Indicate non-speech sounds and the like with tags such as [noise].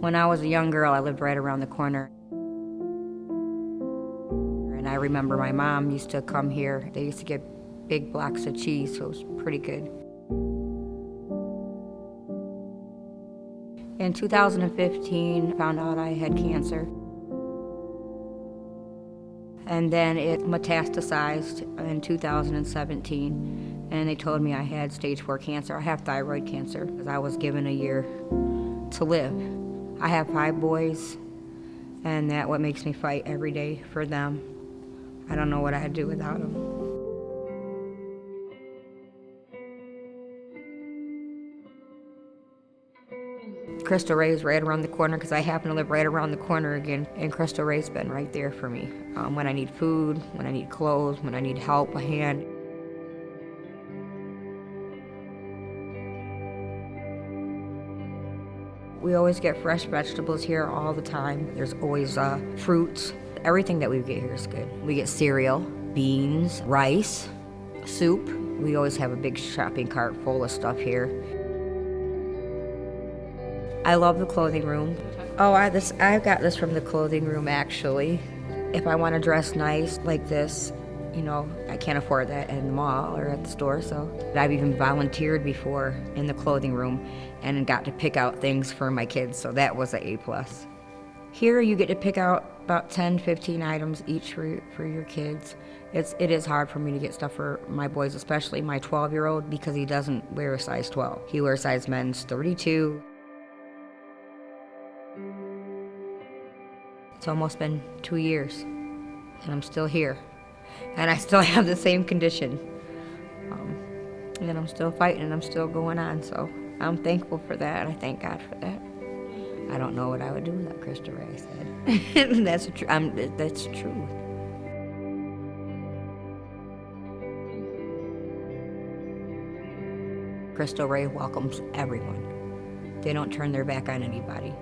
When I was a young girl, I lived right around the corner. And I remember my mom used to come here. They used to get big blocks of cheese, so it was pretty good. In 2015, I found out I had cancer. And then it metastasized in 2017, and they told me I had stage four cancer. I have thyroid cancer because I was given a year to live. I have five boys, and that what makes me fight every day for them. I don't know what I'd do without them. Cristo Rey's right around the corner because I happen to live right around the corner again, and Cristo Rey's been right there for me um, when I need food, when I need clothes, when I need help, a hand. We always get fresh vegetables here all the time. There's always uh, fruits. Everything that we get here is good. We get cereal, beans, rice, soup. We always have a big shopping cart full of stuff here. I love the clothing room. Oh, I this I got this from the clothing room actually. If I want to dress nice like this, you know, I can't afford that in the mall or at the store, so I've even volunteered before in the clothing room and got to pick out things for my kids, so that was a A plus. Here you get to pick out about 10, 15 items each for, for your kids. It's, it is hard for me to get stuff for my boys, especially my 12 year old, because he doesn't wear a size 12. He wears size men's 32. It's almost been two years, and I'm still here. And I still [laughs] have the same condition. Um, and I'm still fighting, and I'm still going on, so I'm thankful for that, and I thank God for that. I don't know what I would do without Cristo Rey said. [laughs] that's, tr- I'm, that's true. Cristo Rey welcomes everyone. They don't turn their back on anybody.